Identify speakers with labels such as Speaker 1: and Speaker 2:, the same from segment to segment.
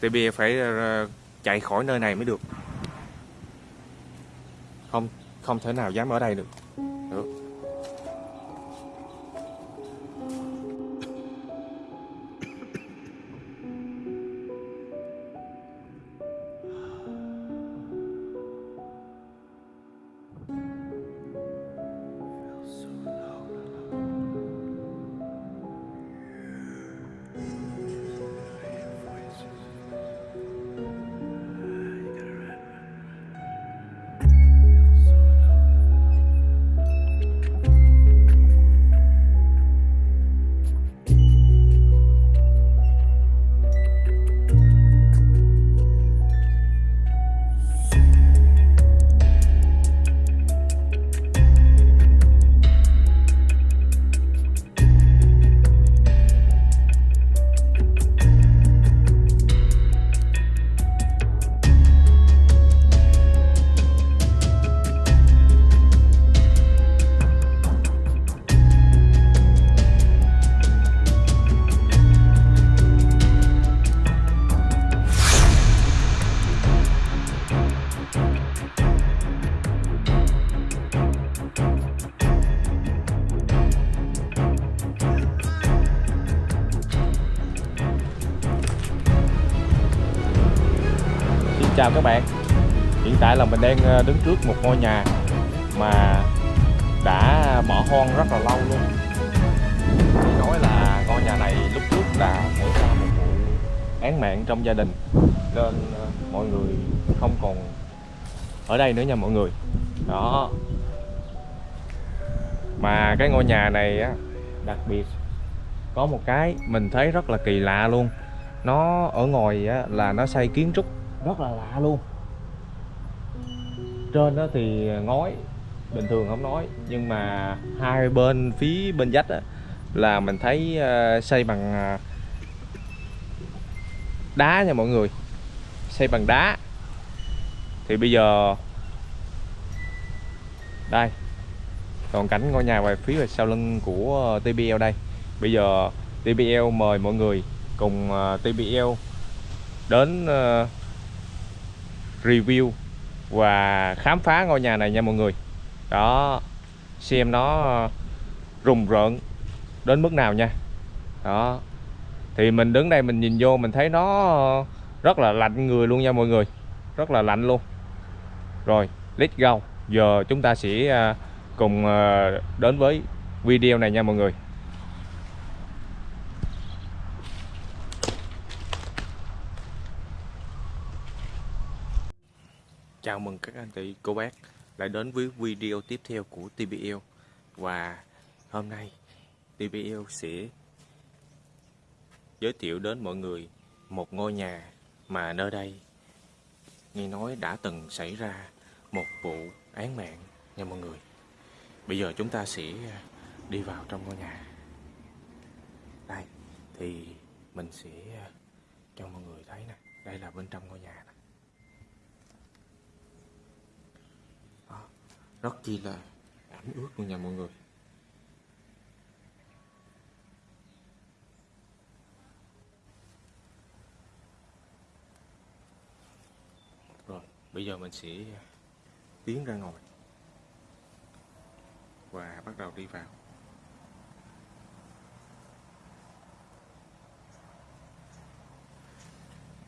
Speaker 1: TB phải ờ, chạy khỏi nơi này mới được. Không không thể nào dám ở đây được. Được. Chào các bạn. Hiện tại là mình đang ờ, đứng trước một ngôi nhà Mà đã bỏ hoang rất là lâu luôn. Thì nói là ngôi nhà này lúc trước đã xảy ra một vụ án mạng trong gia đình Nên ờ, mọi người không còn ở đây nữa nha mọi người. Đó. Mà cái ngôi nhà này á đặc biệt có một cái mình thấy rất là kỳ lạ luôn. Nó ở ngoài á, là nó xây kiến trúc rất là lạ luôn. Trên đó thì ngói bình thường không nói nhưng mà hai bên phía bên vách á, là mình thấy ờ, xây bằng ờ, đá nha mọi người. Xây bằng đá. Thì bây giờ đây toàn cảnh ngôi nhà về phía sau lưng của TBL đây. Bây giờ TBL mời mọi người cùng ờ, TBL đến review và khám phá ngôi nhà này nha mọi người. Đó, xem nó ờ, rùng rợn đến mức nào nha. Đó, thì mình đứng đây mình nhìn vô mình thấy nó ờ, rất là lạnh người luôn nha mọi người, rất là lạnh luôn. Rồi, let's go. Giờ chúng ta sẽ ờ, cùng đến với video này nha mọi người Chào mừng các anh chị, cô bác lại đến với video tiếp theo của TBL Và hôm nay TBL sẽ giới thiệu đến mọi người một ngôi nhà mà nơi đây nghe nói đã từng xảy ra một vụ án mạng nha mọi người. Bây giờ chúng ta sẽ à, đi vào trong ngôi nhà. Đây, thì mình sẽ à, cho mọi người thấy nè. Đây là bên trong ngôi nhà nè Đó, rất chi là ẩm ướt luôn nha mọi người. Rồi, bây giờ mình sẽ tiến ra ngoài và bắt đầu đi vào.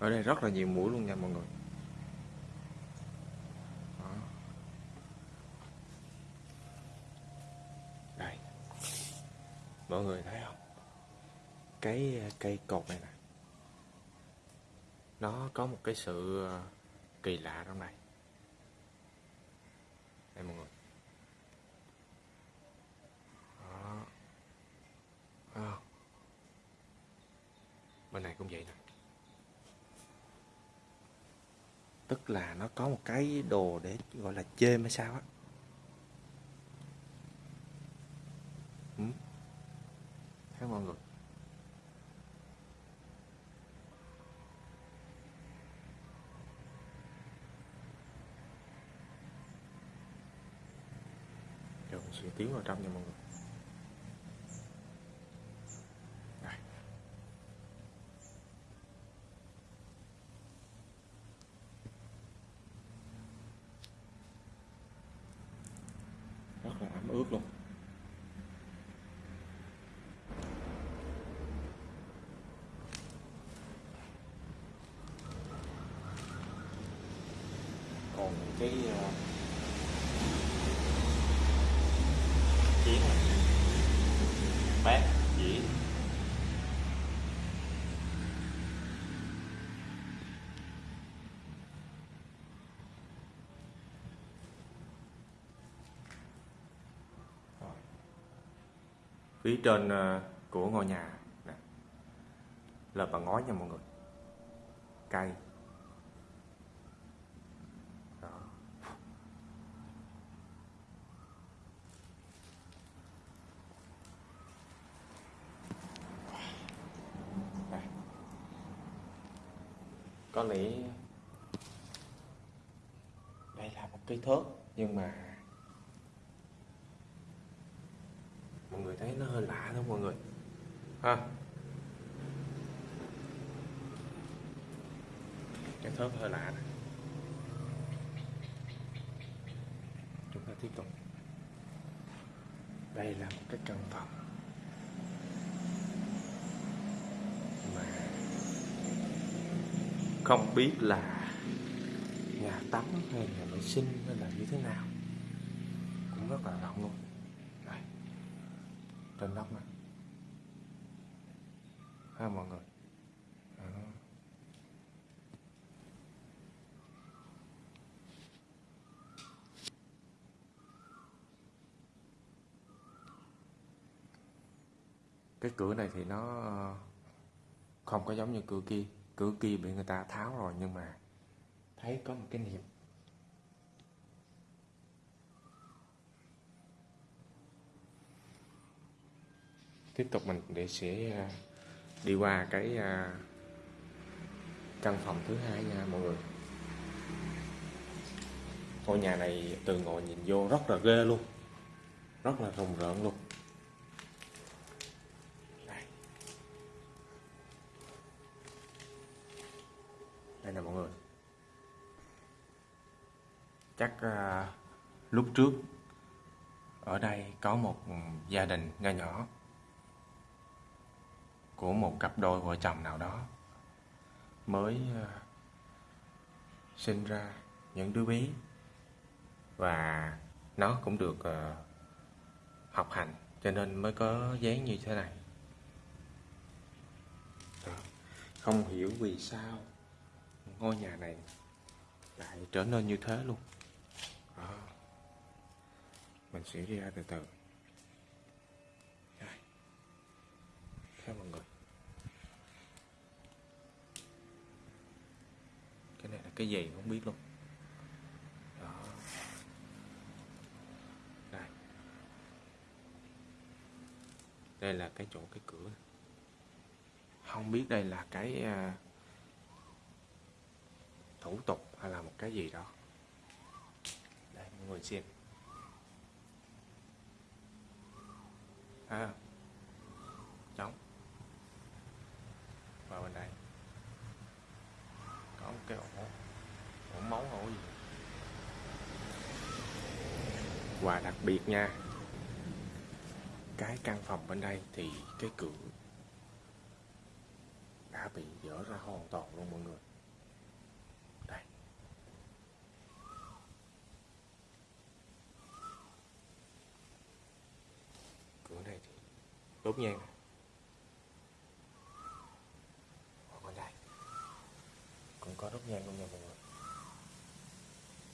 Speaker 1: Ở đây rất là nhiều mũi luôn nha mọi người Đó. đây mọi người thấy không? Cái ờ, cây cột này nè. Nó có một cái sự ờ, kỳ lạ trong này. Đây mọi người. Đó. À. bên này cũng vậy nè. Tức là nó có một cái đồ để, gọi là, chêm hay sao á. giờ mình sẽ tiến vào trong nha mọi người Đây. rất là ấm ướt luôn còn cái uh, chiến này. Bát dĩa phía trên ờ, của ngôi nhà là bằng ngói nha mọi người. Cây. Có lẽ đây là một cái thớt, nhưng mà mọi người thấy nó hơi lạ đó mọi người. Ha. Cái thớt hơi lạ này chúng ta tiếp tục. Đây là một cái căn phòng mà không biết là nhà tắm hay nhà vệ sinh hay là như thế nào. Cũng rất là rộng luôn. Đây. Trên nóc này ha mọi người? Cái cửa này thì nó không có giống như cửa kia cửa kia bị người ta tháo rồi, nhưng mà thấy có một cái niệm. Tiếp tục mình để sẽ à, đi qua cái à, căn phòng thứ hai nha mọi người. Ngôi nhà này từ ngồi nhìn vô rất là ghê luôn, rất là rùng rợn luôn. Đây nè mọi người. Chắc à, lúc trước ở đây có một gia đình nho nhỏ của một cặp đôi vợ chồng nào đó mới à, sinh ra những đứa bé và nó cũng được à, học hành cho nên mới có dáng như thế này. Không hiểu vì sao ngôi nhà này lại trở nên như thế luôn. À, mình sẽ đi ra từ từ. Đây. theo mọi người. Cái này là cái gì không biết luôn. Đó. Đây. Đây là cái chỗ cái cửa. Không biết đây là cái uh, thủ tục hay là một cái gì đó. Đây mọi người xem. À trống. Vào bên đây. Có một cái ổ ổ máu ổ gì và đặc biệt nha. Cái căn phòng bên đây thì cái cửa đã bị dỡ ra hoàn toàn luôn mọi người đây cửa này thì đốt nhang ở bên đây. Cũng có đốt nhang luôn nha mọi người.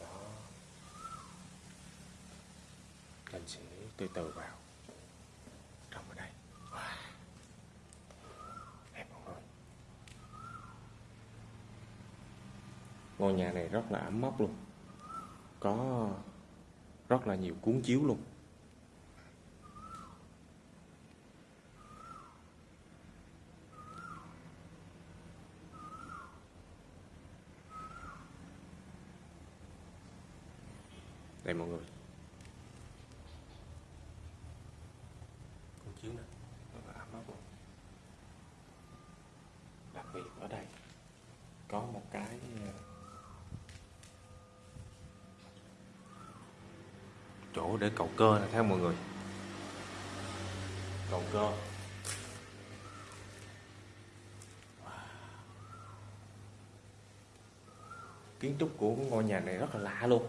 Speaker 1: Đó. Mình sẽ từ từ vào. Trong ở đây. Wow. đẹp mọi người ngôi nhà này rất là ấm áp luôn. Có rất là nhiều cuốn chiếu luôn. Đây, mọi người. Con chiếu này rất là ấm áp luôn đặc biệt ở đây, có một cái ờ, chỗ để cầu cơ này theo mọi người. Cầu cơ. Kiến trúc của ngôi nhà này rất là lạ luôn.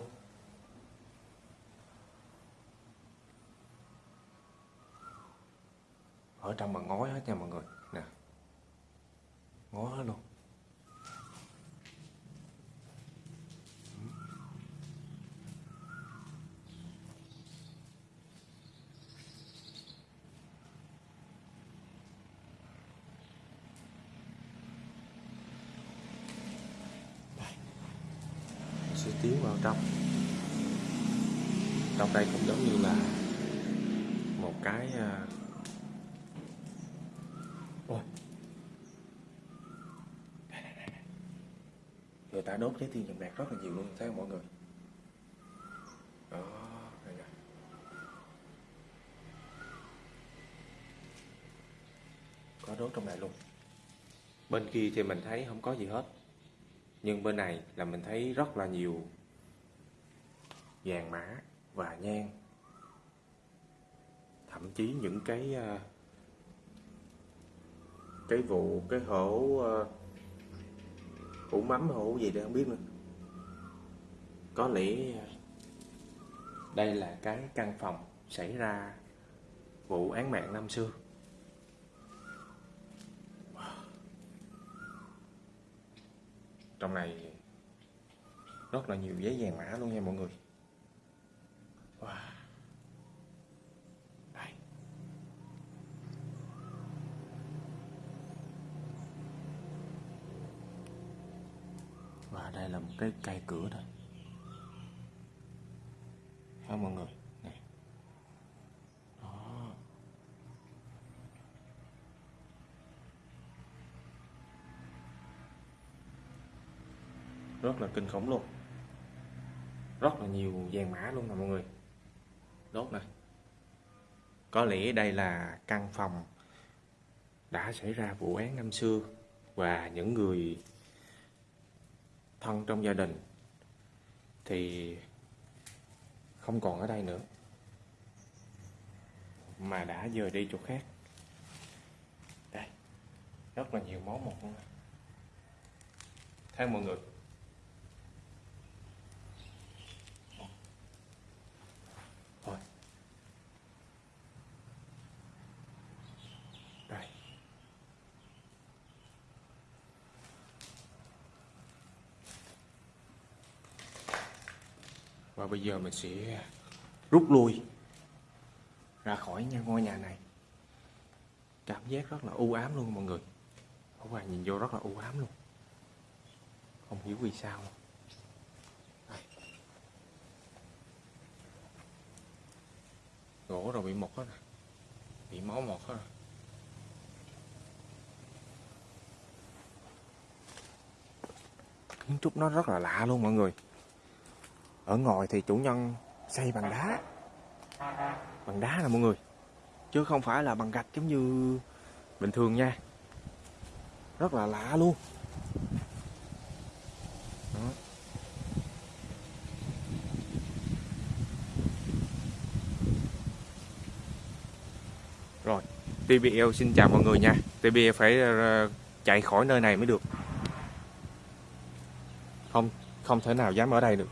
Speaker 1: Ở trong mà ngói hết nha mọi người. Nè. Ngói hết luôn. Sẽ tiến vào trong. Trong đây cũng giống như là một cái à, ôi Đây, đây, đây, đây. người ta đốt trái tim vàng bạc rất là nhiều luôn, thấy không mọi người? Đó, đây nè. Có đốt trong này luôn. Bên kia thì mình thấy không có gì hết. Nhưng bên này là mình thấy rất là nhiều vàng mã và nhang. Thậm chí những cái ờ, cái vụ, cái hổ ờ, hũ mắm hũ gì đây không biết nữa. Có lẽ, đây là cái căn phòng xảy ra vụ án mạng năm xưa. Trong này, rất là nhiều giấy vàng mã luôn nha mọi người wow. đây và đây là một cái cây cửa thôi. Không mọi người? Này đó. Rất là kinh khủng luôn. Rất là nhiều vàng mã luôn nè, mọi người. Đốt này. có lẽ đây là căn phòng đã xảy ra vụ án năm xưa và những người thân trong gia đình thì không còn ở đây nữa, mà đã dời đi chỗ khác. Đây, rất là nhiều món một luôn. Theo mọi người thôi đây và bây giờ mình sẽ rút lui ra khỏi nhà ngôi nhà này. Cảm giác rất là u ám luôn mọi người. Ở ngoài nhìn vô rất là u ám luôn. Không hiểu vì sao. Luôn. Gỗ rồi bị mục hết rồi. Bị máu mọt hết rồi. Kiến trúc nó rất là lạ luôn mọi người ở ngoài thì chủ nhân xây bằng đá. Bằng đá nè mọi người, chứ không phải là bằng gạch giống như bình thường nha. Rất là lạ luôn. Đó. rồi TBL xin chào mọi người nha. TBL phải ờ, chạy khỏi nơi này mới được. Không không thể nào dám ở đây được.